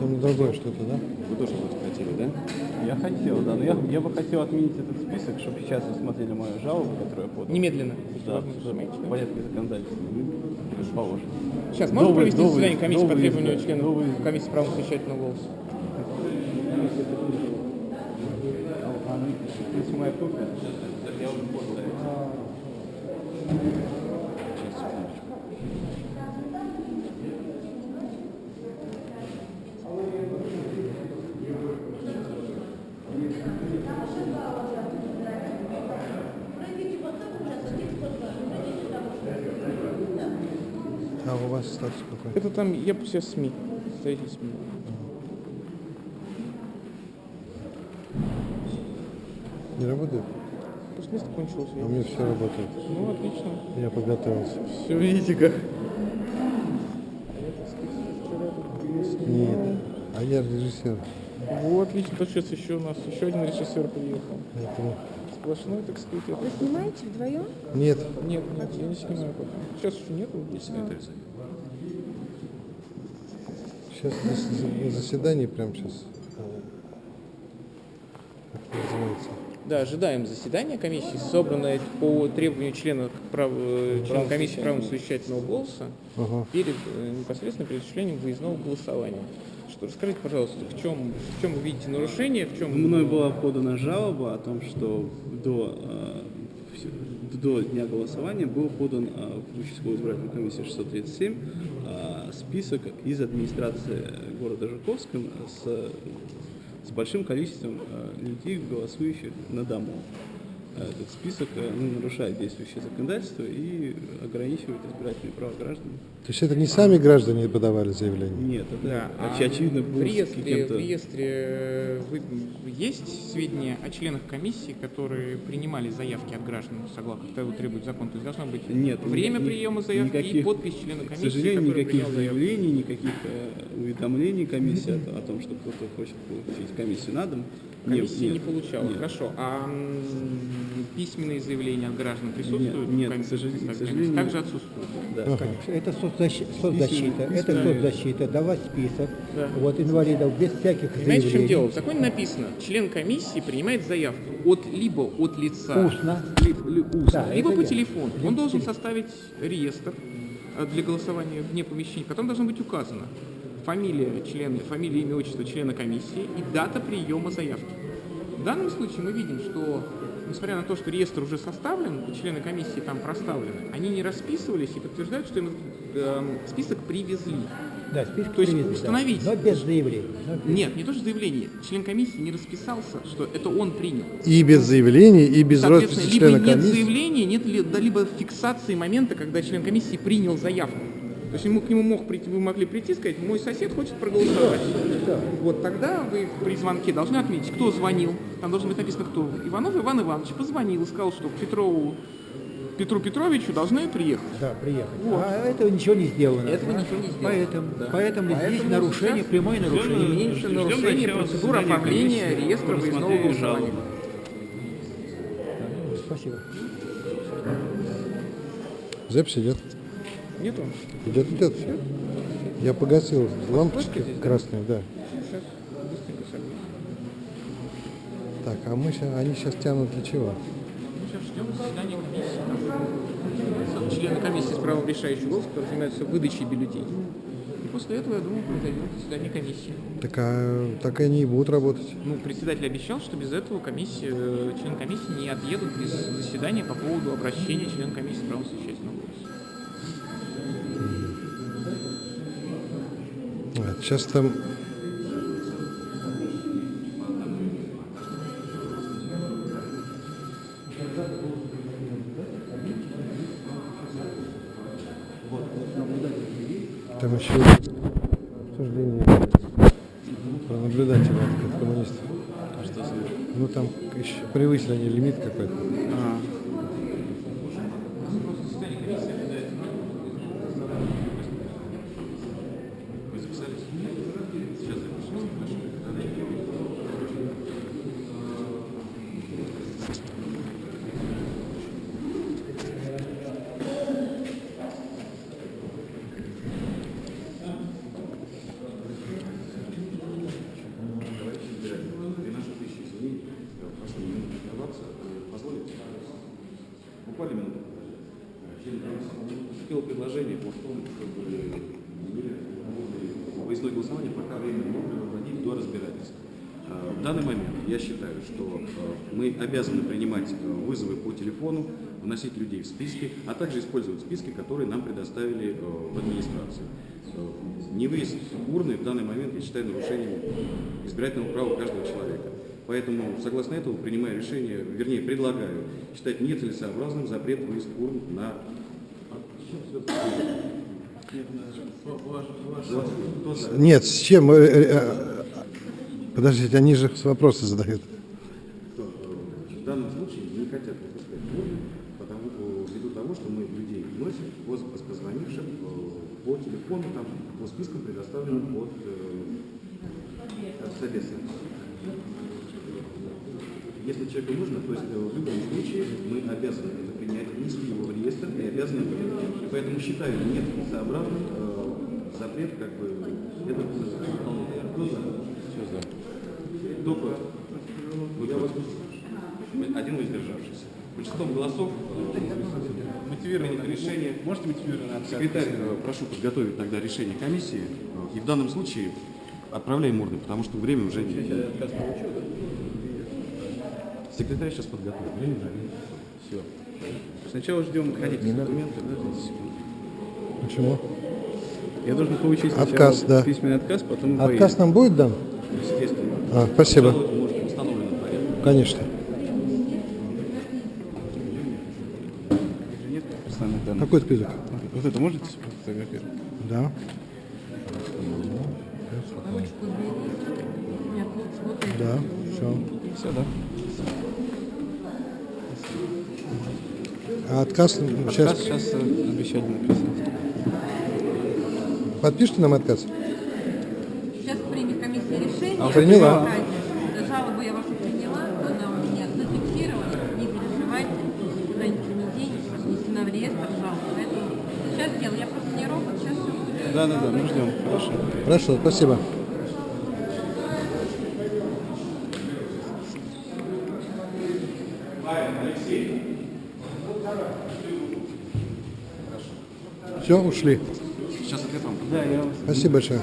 Там другое что-то, да? Вы тоже вроде хотели, да? Я хотел, да, но я, я бы хотел отменить этот список, чтобы сейчас рассмотрели мою жалобу, которую я подал. Немедленно. Да, в порядке законодательства. Положено. Сейчас, можно вы- провести до вы- заседание комиссии до по требованию До членов выезда. комиссии права совещательного голоса? Если моя копия, я уже подал. А у вас статус какой? Это там, я сейчас СМИ, представитель СМИ. Не работает? Просто место кончилось. А у меня все работает. Ну, отлично. Я подготовился. Все, видите как. Нет. А я режиссер. Вот, отлично. То сейчас еще у нас еще один режиссер приехал. Поэтому... Сплошной, так сказать. это- Вы снимаете вдвоем? Нет. Нет, нет, я не снимаю пока. Сейчас еще нету. Секретарь зовет. Сейчас на заседании прямо сейчас. Как это называется? Да, ожидаем заседания комиссии, собранное по требованию членов, прав... э, членов комиссии права совещательного голоса Ага. перед э, непосредственно перед осуществлением выездного голосования. Что расскажите, пожалуйста, в чем, в чем вы видите нарушение, в чем Мной была подана жалоба о том, что до, э, до дня голосования был подан в участковую избирательную комиссию 637 э, список из администрации города Жуковска с, с большим количеством э, людей, голосующих на дому. Э, Этот список э, ну, нарушает действующее законодательство и ограничивает избирательные права граждан. То есть это не сами граждане подавали заявление? Нет, это Да, а очевидно был в реестре, в реестре э, вы- есть сведения о членах комиссии, которые принимали заявки от граждан, согласно того требует закон. То есть должно быть Нет, время ни- приема заявки и никаких- подпись члена К комиссии, сожалению, который никаких принял заявку. заявлений, никаких э, уведомлений комиссии о, о том, что кто-то хочет получить комиссию на дом. Комиссия не, нет, получала. нет. Хорошо. А письменные заявления от граждан присутствуют? нет, ком- к сожалению- к сожалению. Также отсутствуют. Да. Ага. Это соцзащита, соцзащита, это соцзащита, давать список Да. вот инвалидов без всяких Понимаете, в чем заявлений. дело? В законе написано, член комиссии принимает заявку от либо от лица, Устно. либо, ли- устно, Да, либо по я. телефону. Он должен составить реестр э, для голосования вне помещения, в котором должно быть указано фамилия члена, фамилия, имя, отчество члена комиссии и дата приема заявки. В данном случае мы видим, что несмотря на то, что реестр уже составлен, и члены комиссии там проставлены, они не расписывались и подтверждают, что им э, список привезли. Да, список То есть привезли, да. установить- Но без заявлений. но без- Нет, не то что заявление. Член комиссии не расписался, что это он принял. И без заявлений, и без Соответственно, росписи либо члена нет комиссии. заявления, нет ли, да, либо фиксации момента, когда член комиссии принял заявку. То есть ему, к нему мог прийти, вы могли прийти и сказать, мой сосед хочет проголосовать. Вот тогда вы при звонке должны отметить, кто звонил. Там должно быть написано, кто. Иванов Иван Иванович позвонил и сказал, что к Петрову Петру Петровичу должны приехать. Да, приехать. Вот. А этого ничего не сделано. Этого да? ничего не сделано. Поэтому, Да. поэтому, здесь Поэтому нарушение, сейчас прямое нарушение. Имеется нарушение процедуры оформления реестра выездного голосования. жалобы. Спасибо. Запись идет. Нету? Идет, идет все. Я погасил лампочки здесь, красные, да. Сейчас быстренько согреем. Так, а мы сейчас, они сейчас тянут для чего? Мы сейчас ждем заседания комиссии. Члены комиссии с правом решающего голоса, которые занимаются выдачей бюллетеней. И после этого, я думаю, произойдет заседание комиссии. Так, а, так они и будут работать. Ну, председатель обещал, что без этого комиссия, э, члены комиссии не отъедут без заседания по поводу обращения членов комиссии с правом совещательного голоса. А, Сейчас там... Там еще обсуждение про наблюдателя от коммунистов. А что за... Ну там еще превысили они лимит какой-то. Вы буквально успел э, предложение по тому, чтобы выездное голосование пока время можно проводить до разбирательства. Э, в данный момент я считаю, что э, мы обязаны принимать вызовы по телефону, вносить людей в списки, а также использовать списки, которые нам предоставили в администрации. Невыезд урны в данный момент, я считаю, нарушением избирательного права каждого человека. Поэтому, согласно этому, принимаю решение, вернее, предлагаю считать нецелесообразным запрет выезд урн на Нет, с чем? э, э, э, Подождите, они же вопросы задают. в данном случае не хотят выпускать урны, потому ввиду того, что мы людей поз- позвонивших по телефону, там, по спискам, предоставленным от, от Собеса. Если человеку нужно, то есть э, в любом случае мы обязаны это принять, внести его в реестр и обязаны принять. И поэтому считаю нет сообразным э, запрет, как бы, это Кто за? Все за. Кто против? Вы против? Один воздержавшийся. Большинством голосов мотивировано решение. Можете мотивированно Секретарь, э, прошу подготовить тогда решение комиссии. Э, И в данном случае отправляем урны, потому что время уже не... Секретарь сейчас подготовит. Все. Сначала ждем документы. Подождите секунду. Почему? Я должен получить Отказ, да. письменный отказ, потом мы Отказ нам будет дан? Естественно. А, спасибо. Конечно. поедем. Данных. Какой список? Вот это можете сфотографировать? Да. Да, все. Все, да? А отказ сейчас Отказ сейчас э, обещали написать. подпишите нам отказ? Сейчас примет комиссия решение. А, приняла. Жалобу я вашу приняла, она у меня зафиксирована. Не переживайте, никуда ничего не денешь, внесена в реестр жалоб. Поэтому сейчас сделаю. Я просто не робот, сейчас все. Да, да, да, мы ждем. Хорошо. Хорошо, спасибо. Все, ушли. Сейчас ответ вам. Да, я Спасибо большое.